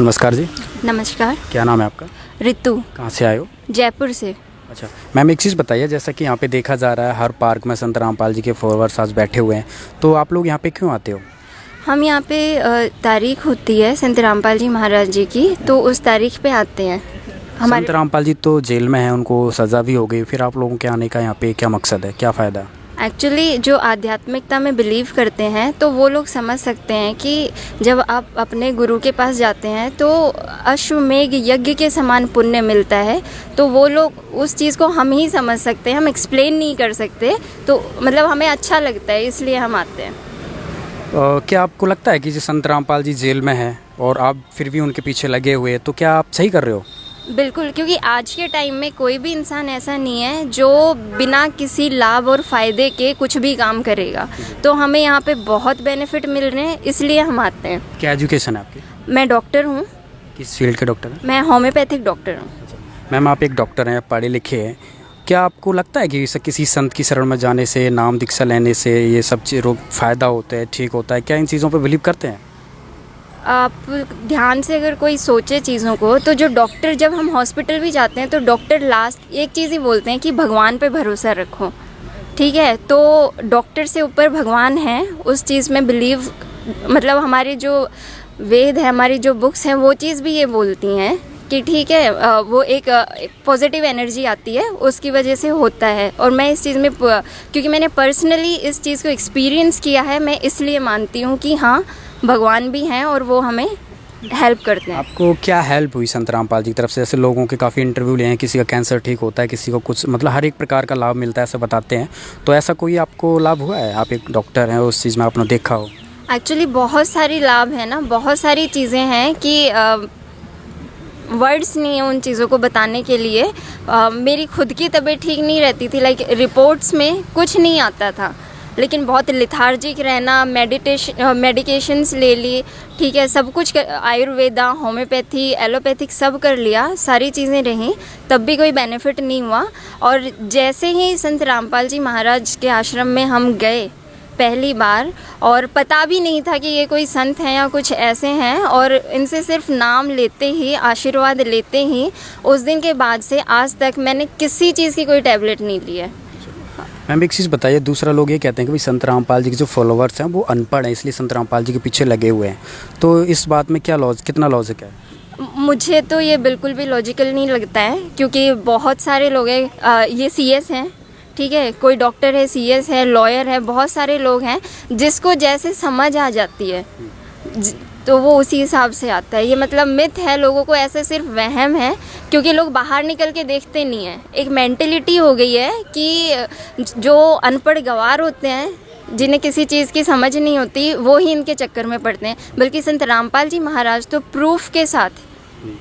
नमस्कार जी। नमस्कार। क्या नाम है आपका? रितु। कहाँ से आए हो? जयपुर से। अच्छा मैम एक चीज़ बताइए जैसा कि यहाँ पे देखा जा रहा है हर पार्क में संत रामपाल जी के फॉलोअर्स आज बैठे हुए हैं तो आप लोग यहाँ पे क्यों आते हो? हम यहाँ पे तारीख होती है संत रामपाल जी महाराज जी की तो उस तारीख पे आते हैं। हमारे संत रामपाल जी तो जेल में हैं उनको सज़ा भी हो गई फिर आप लोगों के आने का यहाँ पे क्या मकसद है क्या फ़ायदा? एक्चुअली जो आध्यात्मिकता में बिलीव करते हैं तो वो लोग समझ सकते हैं कि जब आप अपने गुरु के पास जाते हैं तो अश्वमेघ यज्ञ के समान पुण्य मिलता है। तो वो लोग उस चीज़ को हम ही समझ सकते हैं हम एक्सप्लेन नहीं कर सकते। तो मतलब हमें अच्छा लगता है इसलिए हम आते हैं। अ, क्या आपको लगता है कि जो संत रामपाल जी जेल में हैं और आप फिर भी उनके पीछे लगे हुए तो क्या आप सही कर रहे हो? बिल्कुल क्योंकि आज के टाइम में कोई भी इंसान ऐसा नहीं है जो बिना किसी लाभ और फ़ायदे के कुछ भी काम करेगा। तो हमें यहाँ पे बहुत बेनिफिट मिल रहे हैं इसलिए हम आते हैं। क्या एजुकेशन है आपकी? मैं डॉक्टर हूँ। किस फ़ील्ड के डॉक्टर हैं? मैं होम्योपैथिक डॉक्टर हूँ। मैम आप एक डॉक्टर हैं पढ़े लिखे हैं। क्या आपको लगता है कि किसी संत की शरण में जाने से नाम दीक्षा लेने से ये सब रोग फ़ायदा होता है ठीक होता है? क्या इन चीज़ों पर बिलीव करते हैं? आप ध्यान से अगर कोई सोचे चीज़ों को तो जो डॉक्टर जब हम हॉस्पिटल भी जाते हैं तो डॉक्टर लास्ट एक चीज़ ही बोलते हैं कि भगवान पे भरोसा रखो। ठीक है? तो डॉक्टर से ऊपर भगवान है, उस चीज़ में बिलीव मतलब हमारे जो वेद है, हमारी जो बुक्स हैं, वो चीज़ भी ये बोलती हैं कि ठीक है वो एक पॉजिटिव एनर्जी आती है, उसकी वजह से होता है। और मैं इस चीज़ में क्योंकि मैंने पर्सनली इस चीज़ को एक्सपीरियंस किया है, मैं इसलिए मानती हूँ कि हाँ भगवान भी हैं और वो हमें हेल्प करते हैं। आपको क्या हेल्प हुई संत रामपाल जी की तरफ़ से? ऐसे लोगों के काफ़ी इंटरव्यू लिए हैं किसी का कैंसर ठीक होता है किसी को कुछ मतलब हर एक प्रकार का लाभ मिलता है ऐसा बताते हैं। तो ऐसा कोई आपको लाभ हुआ है? आप एक डॉक्टर हैं उस चीज़ में आपने देखा हो। एक्चुअली बहुत सारी लाभ है ना बहुत सारी चीज़ें हैं कि वर्ड्स नहीं है उन चीज़ों को बताने के लिए। अ, मेरी खुद की तबीयत ठीक नहीं रहती थी लाइक रिपोर्ट्स में कुछ नहीं आता था। लेकिन बहुत लिथार्जिक रहना मेडिटेशन मेडिकेशंस ले ली, ठीक है, सब कुछ आयुर्वेदा होम्योपैथी एलोपैथिक सब कर लिया, सारी चीज़ें रहीं, तब भी कोई बेनिफिट नहीं हुआ। और जैसे ही संत रामपाल जी महाराज के आश्रम में हम गए पहली बार, और पता भी नहीं था कि ये कोई संत हैं या कुछ ऐसे हैं, और इनसे सिर्फ़ नाम लेते ही, आशीर्वाद लेते ही, उस दिन के बाद से आज तक मैंने किसी चीज़ की कोई टैबलेट नहीं ली है। मैम एक चीज़ बताइए दूसरा लोग ये कहते हैं कि भाई संत रामपाल जी के जो फॉलोअर्स हैं वो अनपढ़ हैं इसलिए संत रामपाल जी के पीछे लगे हुए हैं। तो इस बात में क्या लॉज कितना लॉजिक है? मुझे तो ये बिल्कुल भी लॉजिकल नहीं लगता है क्योंकि बहुत सारे लोग हैं ये सीएस हैं ठीक है? कोई डॉक्टर है सीएस है लॉयर है बहुत सारे लोग हैं जिसको जैसे समझ आ जाती है। ज- तो वो उसी हिसाब से आता है। ये मतलब मिथ है, लोगों को ऐसे सिर्फ़ वहम है, क्योंकि लोग बाहर निकल के देखते नहीं हैं। एक मेंटेलिटी हो गई है कि जो अनपढ़ गवार होते हैं, जिन्हें किसी चीज़ की समझ नहीं होती, वो ही इनके चक्कर में पड़ते हैं। बल्कि संत रामपाल जी महाराज तो प्रूफ के साथ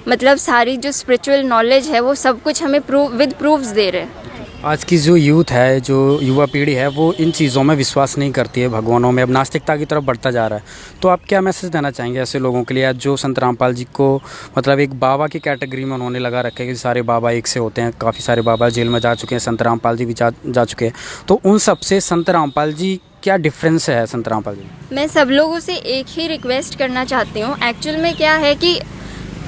मतलब सारी जो स्पिरिचुअल नॉलेज है, वो सब कुछ हमें प्रूफ विद प्रूफ्स दे रहे हैं। आज की जो यूथ है जो युवा पीढ़ी है वो इन चीज़ों में विश्वास नहीं करती है भगवानों में। अब नास्तिकता की तरफ़ बढ़ता जा रहा है। तो आप क्या मैसेज देना चाहेंगे ऐसे लोगों के लिए? आज जो संत रामपाल जी को मतलब एक बाबा की कैटेगरी में उन्होंने लगा रखा है कि सारे बाबा एक से होते हैं काफ़ी सारे बाबा जेल में जा चुके हैं संत रामपाल जी भी जा, जा चुके हैं। तो उन सबसे संत रामपाल जी क्या डिफरेंस है संत रामपाल जी मैं? सब लोगों से एक ही रिक्वेस्ट करना चाहती हूँ। एक्चुअल में क्या है कि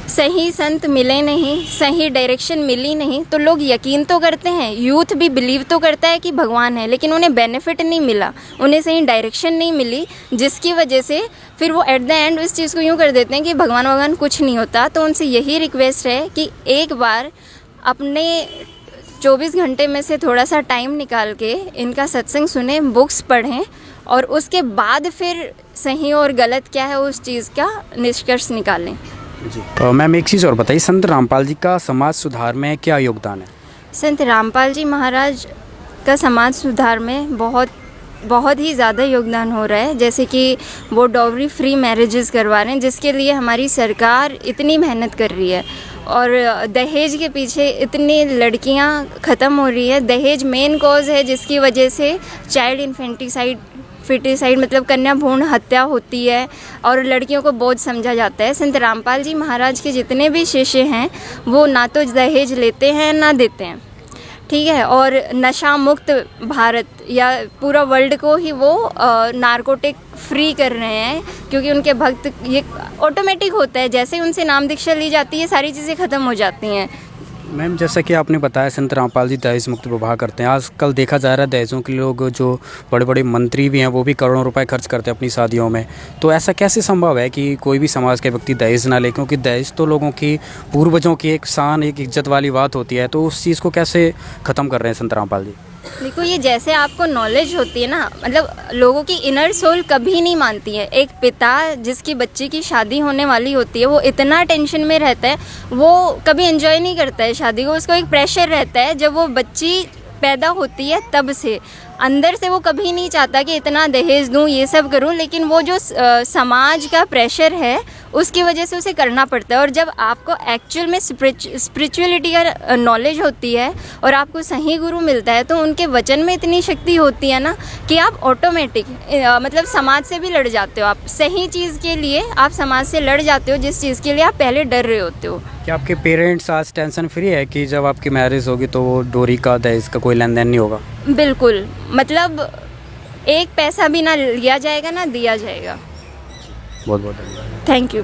सही संत मिले नहीं, सही डायरेक्शन मिली नहीं तो लोग यकीन तो करते हैं यूथ भी बिलीव तो करता है कि भगवान है, लेकिन उन्हें बेनिफिट नहीं मिला, उन्हें सही डायरेक्शन नहीं मिली, जिसकी वजह से फिर वो एट द एंड इस चीज़ को यूँ कर देते हैं कि भगवान भगवान कुछ नहीं होता तो उनसे यही रिक्वेस्ट है कि एक बार अपने 24 घंटे में से थोड़ा सा टाइम निकाल के इनका सत्संग सुने बुक्स पढ़ें, और उसके बाद फिर सही और गलत क्या है उस चीज़ का निष्कर्ष निकालें। जी। अ, मैम एक चीज़ और बताइए संत रामपाल जी का समाज सुधार में क्या योगदान है? संत रामपाल जी महाराज का समाज सुधार में बहुत बहुत ही ज़्यादा योगदान हो रहा है। जैसे कि वो डॉवरी फ्री मैरिजेस करवा रहे हैं जिसके लिए हमारी सरकार इतनी मेहनत कर रही है। और दहेज के पीछे इतनी लड़कियाँ ख़त्म हो रही है। दहेज मेन कॉज है जिसकी वजह से चाइल्ड इन्फेंटिसाइड फिटिसाइड मतलब कन्या भ्रूण हत्या होती है और लड़कियों को बोझ समझा जाता है। संत रामपाल जी महाराज के जितने भी शिष्य हैं, वो ना तो दहेज लेते हैं, ना देते हैं। ठीक है, और नशा मुक्त भारत या पूरा वर्ल्ड को ही वो नारकोटिक फ्री कर रहे हैं, क्योंकि उनके भक्त ये ऑटोमेटिक होता है। जैसे उनसे नाम दीक्षा ली जाती है, सारी चीज़ें ख़त्म हो जाती हैं। मैम, जैसा कि आपने बताया, संत रामपाल जी दहेज मुक्त विवाह करते हैं। आजकल देखा जा रहा है, दहेजों के लोग जो बड़े बड़े मंत्री भी हैं, वो भी करोड़ों रुपए खर्च करते हैं अपनी शादियों में। तो ऐसा कैसे संभव है कि कोई भी समाज के व्यक्ति दहेज ना ले? क्योंकि दहेज तो लोगों की, पूर्वजों की एक शान, एक इज़्ज़त वाली बात होती है। तो उस चीज़ को कैसे ख़त्म कर रहे हैं संत रामपाल जी? देखो, ये जैसे आपको नॉलेज होती है ना मतलब लोगों की इनर सोल कभी नहीं मानती है। एक पिता जिसकी बच्ची की शादी होने वाली होती है, वो इतना टेंशन में रहता है, वो कभी एंजॉय नहीं करता है शादी को, उसको एक प्रेशर रहता है, जब वो बच्ची पैदा होती है तब से। अंदर से वो कभी नहीं चाहता कि इतना दहेज दूँ, ये सब करूँ, लेकिन वो जो समाज का प्रेशर है उसकी वजह से उसे करना पड़ता है। और जब आपको एक्चुअल में स्पिरिचुअलिटी का नॉलेज होती है और आपको सही गुरु मिलता है तो उनके वचन में इतनी शक्ति होती है ना कि आप ऑटोमेटिक मतलब समाज से भी लड़ जाते हो। आप सही चीज़ के लिए आप समाज से लड़ जाते हो जिस चीज़ के लिए आप पहले डर रहे होते हो। क्या आपके पेरेंट्स आज टेंशन फ्री है कि जब आपकी मैरिज होगी तो डोरी का दहेज का कोई लेन देन नहीं होगा? बिल्कुल मतलब एक पैसा भी ना लिया जाएगा ना दिया जाएगा। बहुत बहुत धन्यवाद। Thank you